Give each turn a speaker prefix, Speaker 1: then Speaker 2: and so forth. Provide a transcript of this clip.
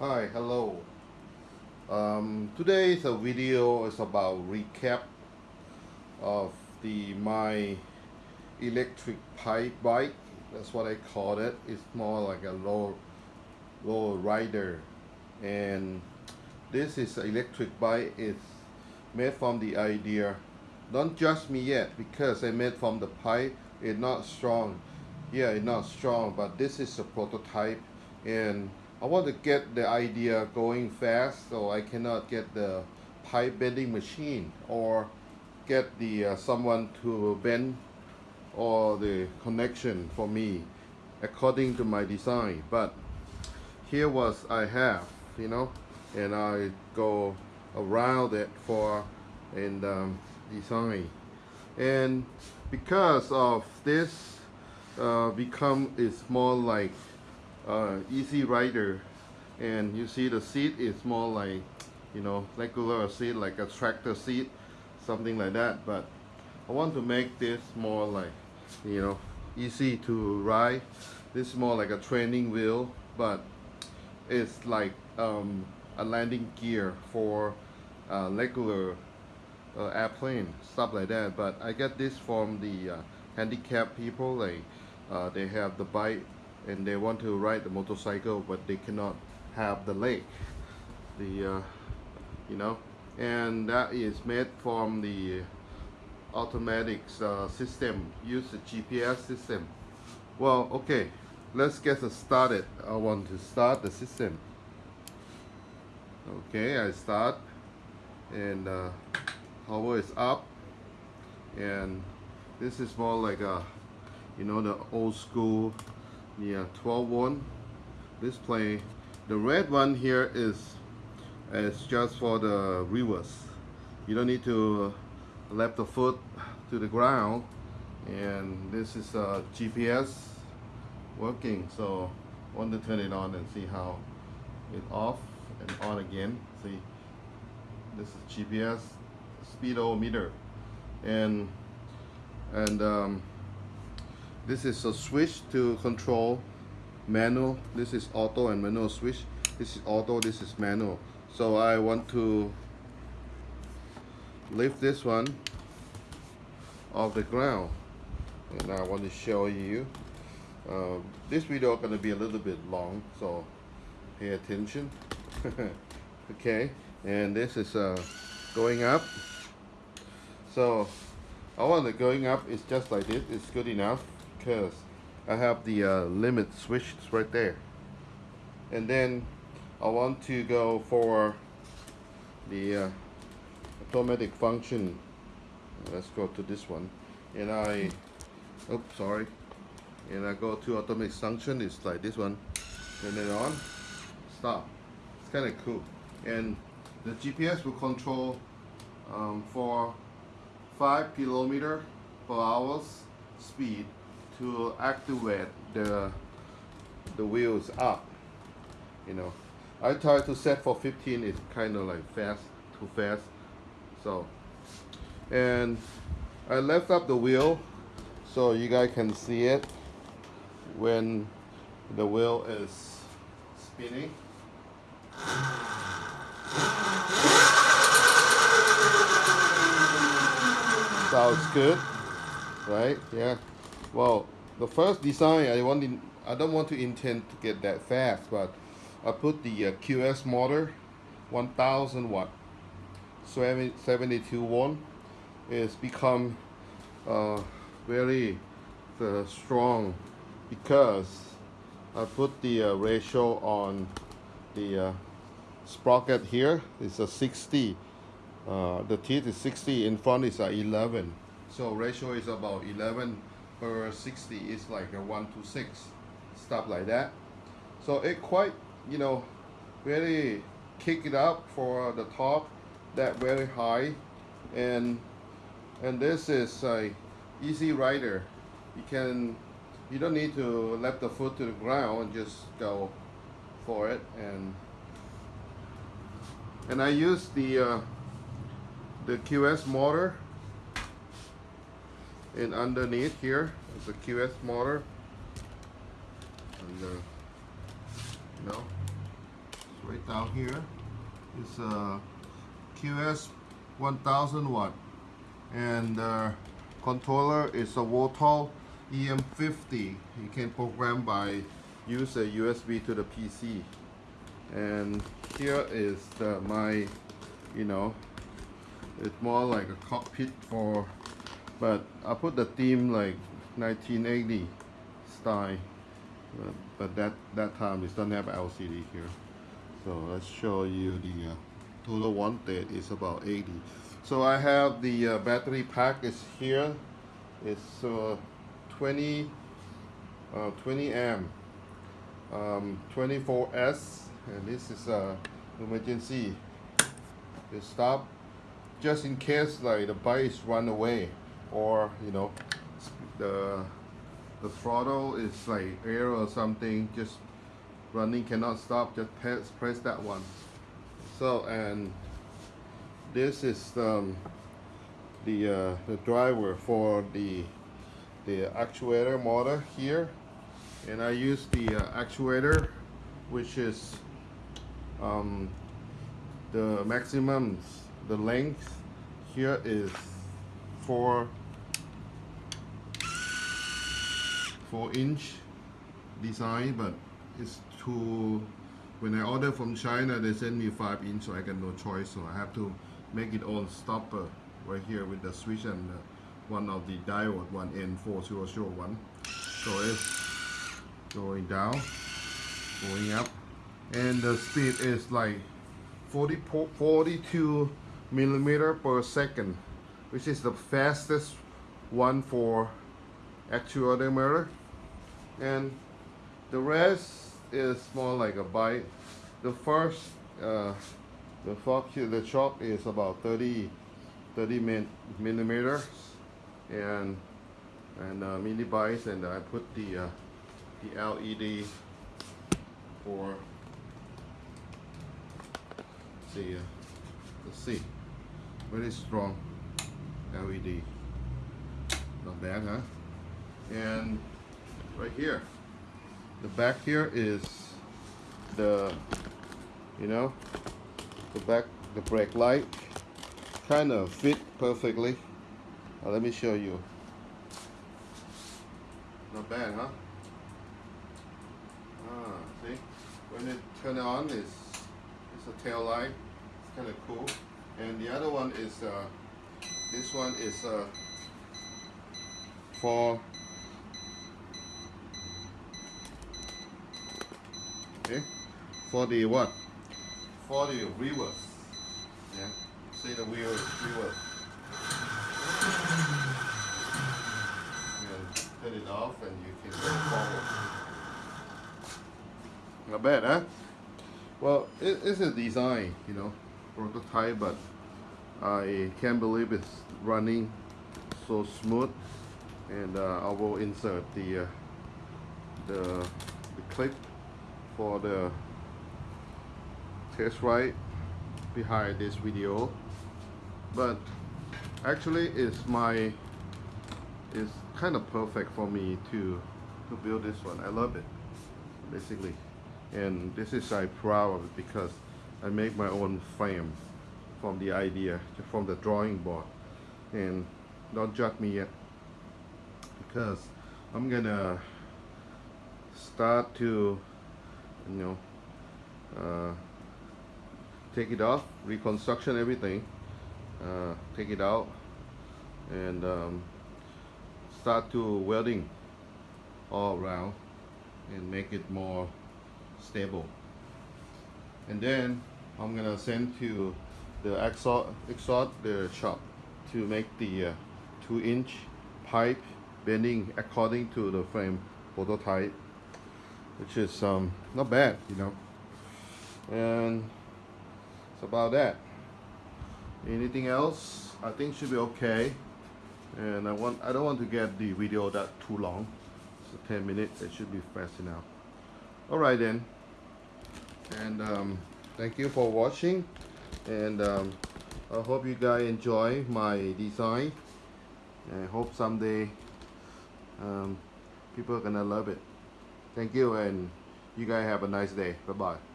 Speaker 1: Hi, hello. Um, today's a video is about recap of the my electric pipe bike. That's what I call it. It's more like a low low rider, and this is electric bike. It's made from the idea. Don't judge me yet because I made from the pipe. It's not strong. Yeah, it's not strong, but this is a prototype and I want to get the idea going fast so I cannot get the pipe bending machine or get the uh, someone to bend or the connection for me according to my design. But here was I have you know and I go around it for and um, design. And because of this uh, become is more like uh, easy rider and you see the seat is more like you know regular seat like a tractor seat something like that. But I want to make this more like you know easy to ride. This is more like a training wheel but it's like um, a landing gear for uh, regular uh, airplane stuff like that. But I get this from the uh, handicapped people like uh, they have the bike and they want to ride the motorcycle but they cannot have the leg. The uh, you know and that is made from the automatic uh, system use the GPS system. Well okay let's get started. I want to start the system. Okay I start and uh, power is up and this is more like a you know the old school yeah 12 one. Display the red one here is is just for the reverse you don't need to left the foot to the ground. And this is a GPS working. So I want to turn it on and see how it off and on again. See this is GPS speedometer. And and um, this is a switch to control manual. This is auto and manual switch. This is auto this is manual. So I want to lift this one off the ground. And I want to show you. Uh, this video is going to be a little bit long so pay attention. Okay and this is uh, going up. So I want the going up. Is just like this. It's good enough because I have the uh, limit switch right there. And then I want to go for the uh, automatic function. Let's go to this one. And I oops sorry. And I go to automatic function it's like this one. Turn it on stop. It's kind of cool. And the GPS will control um, for 5 kilometer per hours speed to activate the the wheels up you know. I try to set for 15 it's kind of like fast too fast so. And I left up the wheel so you guys can see it when the wheel is spinning. Sounds good right? Yeah well the first design I want in, I don't want to intend to get that fast but I put the uh, QS motor 1000 watt 72 one it's become uh, very uh, strong because I put the uh, ratio on the uh, sprocket here. It's a 60 uh, the teeth is 60 in front is a 11 so ratio is about 11 per 60 is like a 1 to 6 stuff like that. So it quite you know really kick it up for the top that very high. And and this is a easy rider. You can you don't need to let the foot to the ground and just go for it. And and I use the uh, the QS motor and underneath here is a QS motor and uh, you know right down here. It's a QS 1000 watt, and the controller is a Votol EM50. You can program by use a USB to the PC. And here is the, my, you know, it's more like a cockpit for, but I put the theme like 1980 style. But, but that that time it doesn't have LCD here. So let's show you the uh, total wanted is about 80. So I have the uh, battery pack is here. It's uh, 20 uh, 20 amp um, 24s and this is a emergency it stop just in case like the bike is run away or you know the the throttle is like air or something just running cannot stop just press, press that one. So and this is um, the uh, the driver for the the actuator motor here. And I use the uh, actuator which is um, the maximum the length here is four four inch design but it's too when I order from China they send me five inch so I got no choice. So I have to make it all stopper right here with the switch and uh, one of the diode one N4001 so it's going down going up. And the speed is like 40, 42 millimeter per second which is the fastest one for actuator motor and the rest is more like a bike the first uh, the fox the chop is about 30 30 min millimeters. And and uh, mini bites. And I put the uh, the LED for see uh, very strong LED not bad huh and right here. The back here is the you know the back the brake light. Kind of fit perfectly. Now let me show you. Not bad huh? Ah see? When it turn on it's it's a tail light. It's kind of cool. And the other one is uh, this one is uh, for okay? For the what? For the reverse yeah? See the wheel reverse turn it off and you can go forward. Not bad huh? Well it, it's a design you know prototype but I can't believe it's running so smooth. And uh, I will insert the uh, the, the clip for the test ride behind this video. But actually it's my it's kind of perfect for me to to build this one. I love it basically. And this is I'm proud of it because I make my own frame from the idea from the drawing board. And don't judge me yet because I'm gonna start to you know uh, take it off reconstruction everything uh, take it out and um, start to welding all around and make it more stable. And then I'm gonna send to the exhaust, exhaust the shop to make the uh, two inch pipe bending according to the frame prototype which is um, not bad you know. And it's about that. Anything else? I think should be okay. And I want I don't want to get the video that too long. So 10 minutes it should be fast enough. Alright then. And um, thank you for watching. And um, I hope you guys enjoy my design. I hope someday um, people are gonna love it thank you and you guys have a nice day. Bye bye